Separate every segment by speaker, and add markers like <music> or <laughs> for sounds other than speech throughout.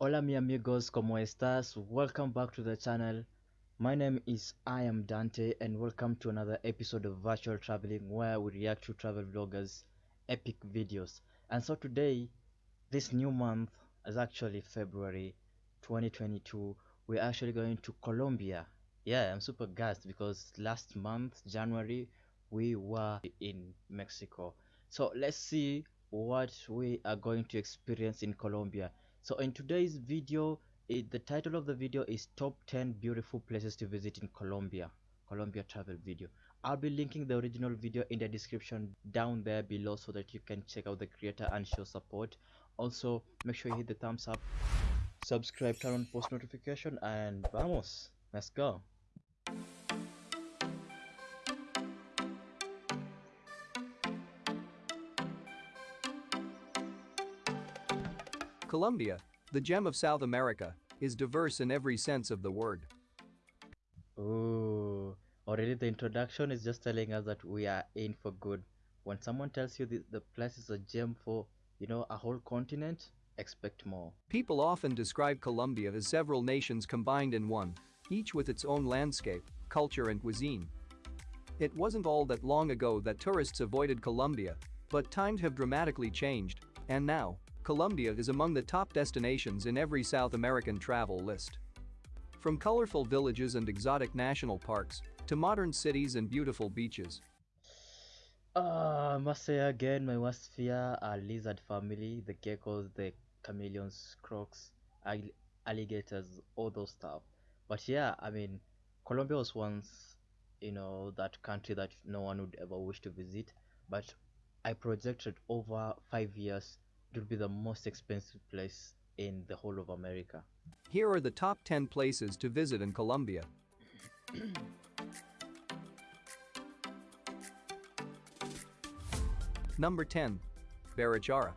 Speaker 1: Hola mi amigos, ¿cómo estás? Welcome back to the channel. My name is I am Dante and welcome to another episode of Virtual Traveling where we react to travel vloggers epic videos. And so today, this new month is actually February 2022. We're actually going to Colombia. Yeah, I'm super gassed because last month, January, we were in Mexico. So let's see what we are going to experience in Colombia. So in today's video, it, the title of the video is top 10 beautiful places to visit in Colombia. Colombia travel video. I'll be linking the original video in the description down there below so that you can check out the creator and show support. Also, make sure you hit the thumbs up, subscribe, turn on post notification, and vamos, let's go.
Speaker 2: Colombia, the gem of South America, is diverse in every sense of the word.
Speaker 1: Ooh, already the introduction is just telling us that we are in for good. When someone tells you the, the place is a gem for, you know, a whole continent, expect more.
Speaker 2: People often describe Colombia as several nations combined in one, each with its own landscape, culture and cuisine. It wasn't all that long ago that tourists avoided Colombia, but times have dramatically changed, and now, Colombia is among the top destinations in every South American travel list. From colorful villages and exotic national parks to modern cities and beautiful beaches,
Speaker 1: Uh, I must say again, my worst fear are lizard family, the geckos, the chameleons, crocs, alligators, all those stuff. But yeah, I mean, Colombia was once, you know, that country that no one would ever wish to visit. But I projected over five years, it will be the most expensive place in the whole of America.
Speaker 2: here are the top 10 places to visit in Colombia. <clears throat> Number 10. Barichara.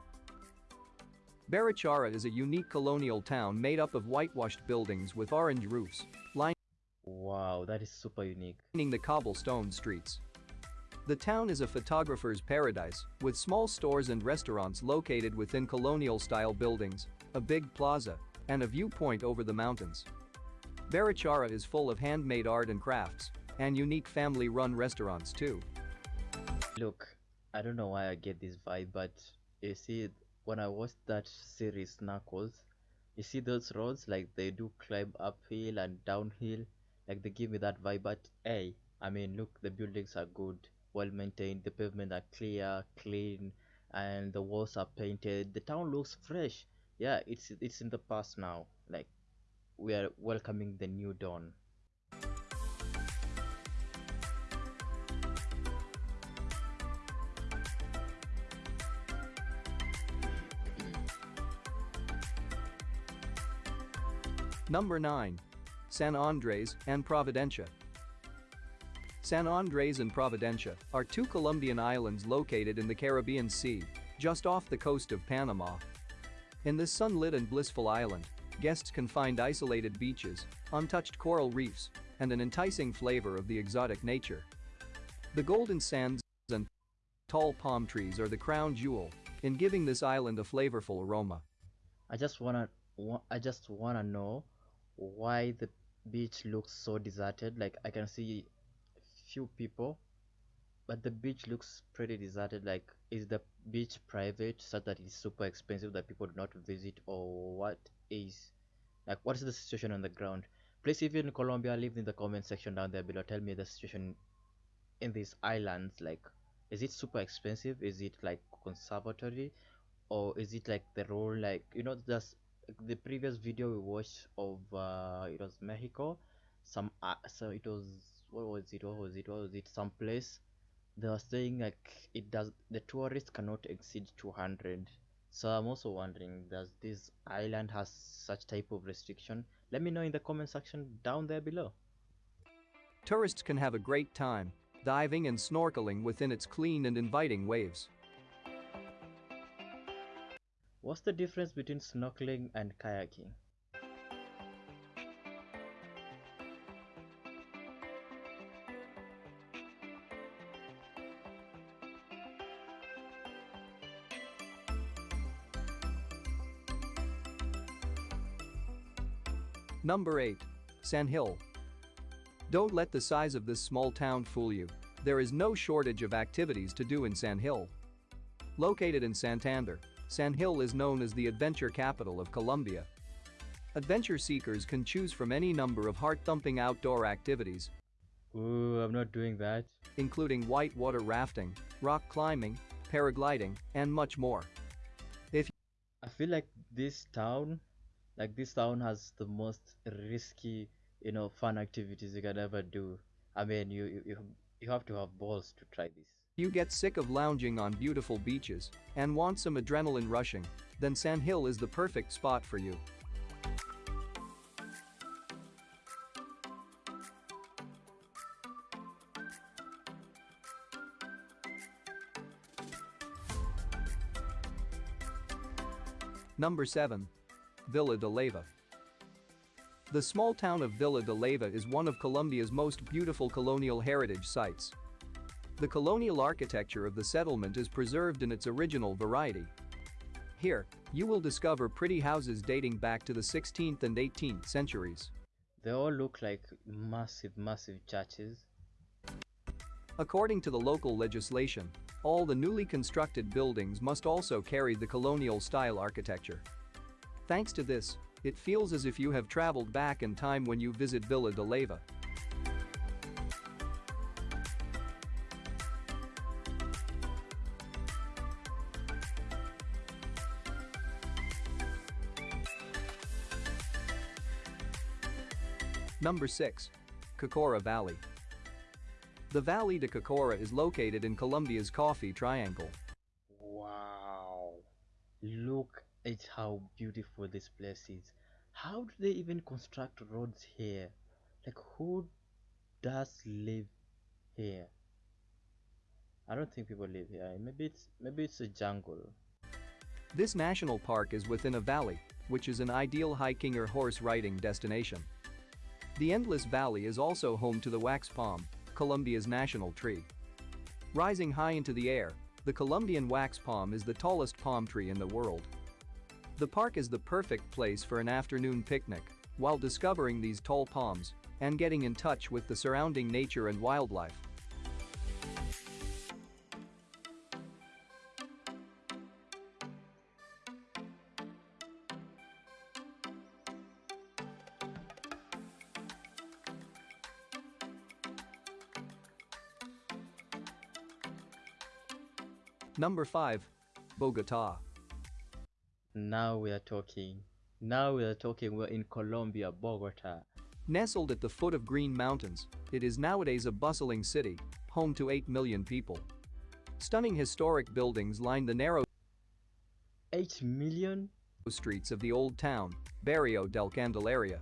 Speaker 2: Barichara is a unique colonial town made up of whitewashed buildings with orange roofs,
Speaker 1: Wow, that is super unique.
Speaker 2: the cobblestone streets. The town is a photographer's paradise, with small stores and restaurants located within colonial-style buildings, a big plaza, and a viewpoint over the mountains. Barichara is full of handmade art and crafts, and unique family-run restaurants too.
Speaker 1: Look, I don't know why I get this vibe, but you see, when I watched that series Knuckles, you see those roads like they do climb uphill and downhill, like they give me that vibe. But hey, I mean, look, the buildings are good, well maintained, the pavement are clear, clean, and the walls are painted. The town looks fresh. Yeah, it's it's in the past now. Like we are welcoming the new dawn.
Speaker 2: Number 9. San Andres and Providencia. San Andres and Providencia are two Colombian islands located in the Caribbean Sea, just off the coast of Panama. In this sunlit and blissful island, guests can find isolated beaches, untouched coral reefs, and an enticing flavor of the exotic nature. The golden sands and tall palm trees are the crown jewel in giving this island a flavorful aroma.
Speaker 1: I just wanna, wa- I just wanna know why the beach looks so deserted. Like I can see few people, but the beach looks pretty deserted. Like, is the beach private such that it's super expensive that people do not visit, or what is, like, what is the situation on the ground? Please, if you're in Colombia, leave in the comment section down there below. Tell me the situation in these islands. Like, is it super expensive? Is it like conservatory? or is it like the role like you know just the previous video we watched of uh it was mexico some uh, so it was what was it what was it what was it some place they were saying like it does the tourists cannot exceed 200 so i'm also wondering does this island has such type of restriction? Let me know in the comment section down there below.
Speaker 2: Tourists can have a great time diving and snorkeling within its clean and inviting waves.
Speaker 1: what's the difference between snorkeling and kayaking
Speaker 2: Number 8. San Gil. Don't let the size of this small town fool you. There is no shortage of activities to do in San Gil. Located in Santander, San Gil is known as the adventure capital of Colombia. Adventure seekers can choose from any number of heart-thumping outdoor activities,
Speaker 1: Ooh, I'm not doing that.
Speaker 2: including whitewater rafting, rock climbing, paragliding, and much more.
Speaker 1: If I feel like this town, like this town has the most risky, you know, fun activities you can ever do. I mean, you you you, have to have balls to try this.
Speaker 2: You get sick of lounging on beautiful beaches and want some adrenaline rushing, then San Gil is the perfect spot for you. Number 7. Villa de Leyva. The small town of Villa de Leyva is one of Colombia's most beautiful colonial heritage sites. The colonial architecture of the settlement is preserved in its original variety. Here, you will discover pretty houses dating back to the 16th and 18th centuries.
Speaker 1: They all look like massive, massive churches.
Speaker 2: According to the local legislation, all the newly constructed buildings must also carry the colonial style architecture. Thanks to this, it feels as if you have traveled back in time when you visit Villa de Leyva. Number 6. Cocora Valley. The Valle de Cocora is located in Colombia's Coffee Triangle.
Speaker 1: Wow. Look at how beautiful this place is. How do they even construct roads here? Like who does live here? I don't think people live here. Maybe it's maybe it's a jungle.
Speaker 2: This national park is within a valley, which is an ideal hiking or horse riding destination. The Endless Valley is also home to the wax palm, Colombia's national tree. Rising high into the air, the Colombian wax palm is the tallest palm tree in the world. The park is the perfect place for an afternoon picnic while discovering these tall palms and getting in touch with the surrounding nature and wildlife. Number 5. Bogota.
Speaker 1: Now we are talking. Now we are talking. We're in Colombia, Bogota.
Speaker 2: Nestled at the foot of Green Mountains, it is nowadays a bustling city, home to 8 million people. Stunning historic buildings line the narrow
Speaker 1: 8 million?
Speaker 2: streets of the old town, Barrio del Candelaria.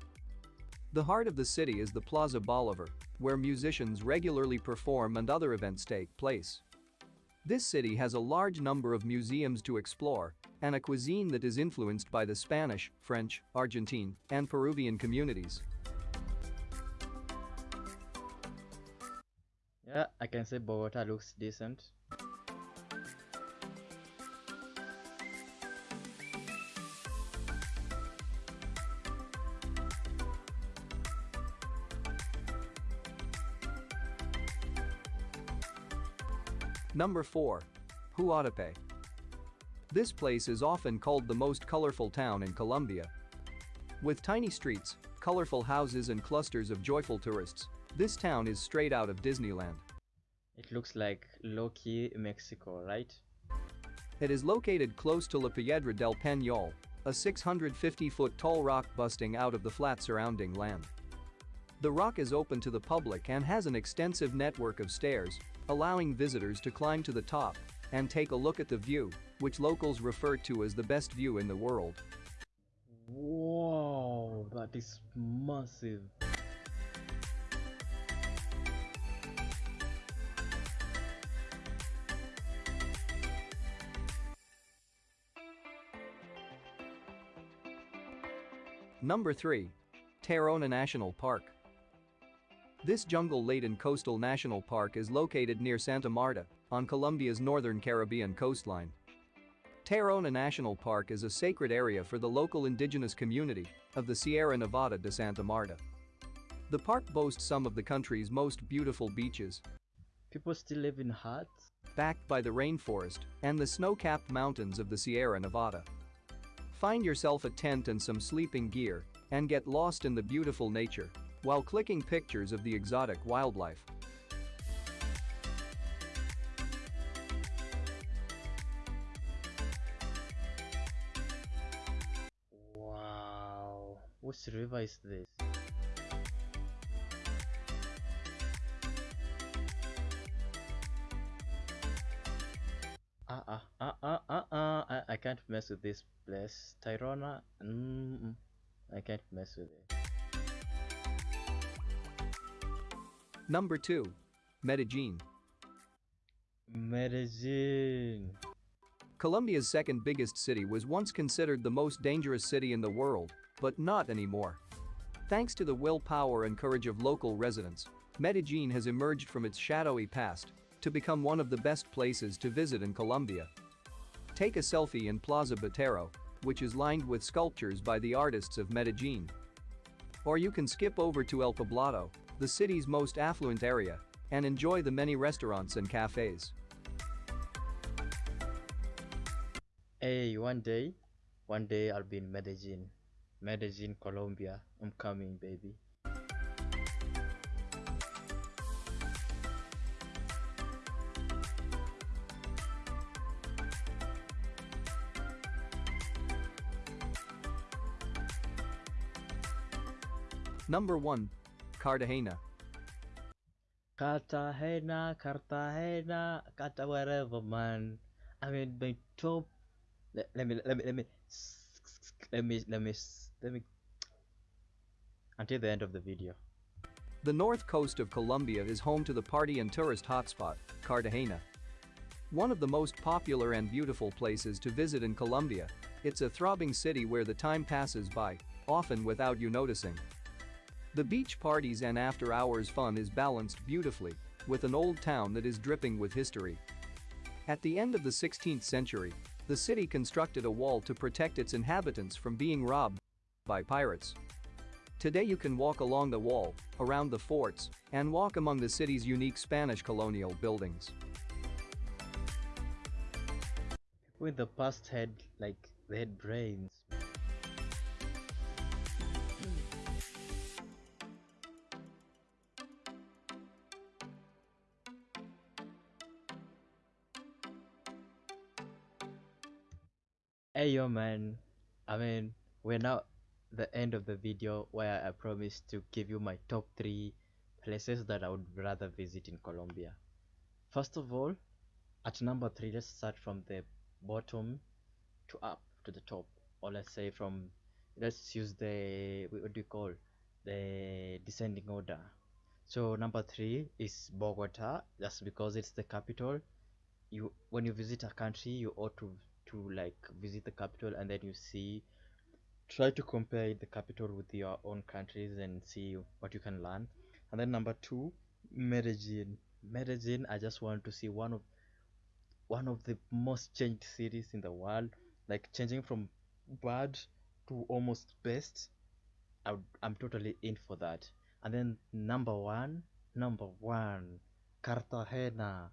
Speaker 2: The heart of the city is the Plaza Bolivar, where musicians regularly perform and other events take place. This city has a large number of museums to explore and a cuisine that is influenced by the Spanish, French, Argentine, and Peruvian communities.
Speaker 1: Yeah, I can say Bogota looks decent.
Speaker 2: Number 4. Guatape. This place is often called the most colorful town in Colombia. With tiny streets, colorful houses and clusters of joyful tourists, this town is straight out of Disneyland.
Speaker 1: It looks like low-key Mexico, right?
Speaker 2: It is located close to La Piedra del Peñol, a 650-foot tall rock busting out of the flat surrounding land. The rock is open to the public and has an extensive network of stairs, allowing visitors to climb to the top and take a look at the view, which locals refer to as the best view in the world.
Speaker 1: Whoa, that is massive.
Speaker 2: Number 3. Tayrona National Park. This jungle-laden coastal national park is located near Santa Marta, on Colombia's northern Caribbean coastline. Tayrona National Park is a sacred area for the local indigenous community of the Sierra Nevada de Santa Marta. The park boasts some of the country's most beautiful beaches,
Speaker 1: People still live in huts?
Speaker 2: backed by the rainforest and the snow-capped mountains of the Sierra Nevada. Find yourself a tent and some sleeping gear and get lost in the beautiful nature while clicking pictures of the exotic wildlife.
Speaker 1: Wow. Which river is this? Uh uh uh uh uh uh I, I can't mess with this place. Tayrona? Mm, I can't mess with it.
Speaker 2: Number 2. Medellin.
Speaker 1: Medellin.
Speaker 2: Colombia's second biggest city was once considered the most dangerous city in the world, but not anymore. Thanks to the willpower and courage of local residents, Medellin has emerged from its shadowy past to become one of the best places to visit in Colombia. Take a selfie in Plaza Botero, which is lined with sculptures by the artists of Medellin. Or you can skip over to El Poblado, the city's most affluent area, and enjoy the many restaurants and cafes.
Speaker 1: Hey, one day, one day I'll be in Medellin. Medellin, Colombia. I'm coming, baby.
Speaker 2: Number 1. Cartagena.
Speaker 1: Cartagena, Cartagena, Carta wherever, man. I mean, my top. Let, let me, let me, let me, let me, let me, let me. Until the end of the video.
Speaker 2: The north coast of Colombia is home to the party and tourist hotspot, Cartagena. One of the most popular and beautiful places to visit in Colombia, it's a throbbing city where the time passes by, often without you noticing. The beach parties and after-hours fun is balanced beautifully, with an old town that is dripping with history. At the end of the 16th century, the city constructed a wall to protect its inhabitants from being robbed by pirates. Today you can walk along the wall, around the forts, and walk among the city's unique Spanish colonial buildings.
Speaker 1: With the past had, like, they had brains. Yo man, I mean we're now the end of the video where I promised to give you my top 3 places that I would rather visit in Colombia. First of all, at number 3 let's start from the bottom to up to the top or let's say from let's use the what do you call the descending order. So number 3 is Bogota just because it's the capital. You when you visit a country you ought to to like visit the capital and then you see try to compare the capital with your own countries and see what you can learn. And then number two medellin. Medellin i just want to see one of one of the most changed cities in the world. Like changing from bad to almost best I i'm totally in for that. And then number one number one cartagena.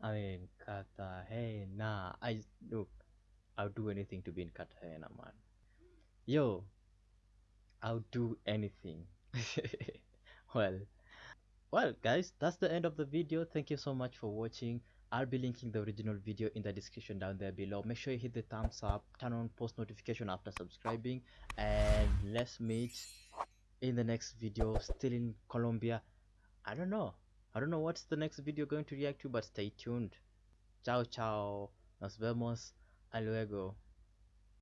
Speaker 1: I mean cartagena. I look I'll do anything to be in Cartagena, man. Yo, I'll do anything. <laughs> well, well, guys, that's the end of the video. Thank you so much for watching. I'll be linking the original video in the description down there below. Make sure you hit the thumbs up, turn on post notification after subscribing, and let's meet in the next video. Still in Colombia. I don't know. I don't know what's the next video going to react to, but stay tuned. Ciao, ciao. Nos vemos. A luego.